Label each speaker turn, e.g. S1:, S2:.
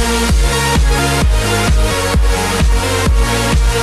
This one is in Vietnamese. S1: We'll be right back.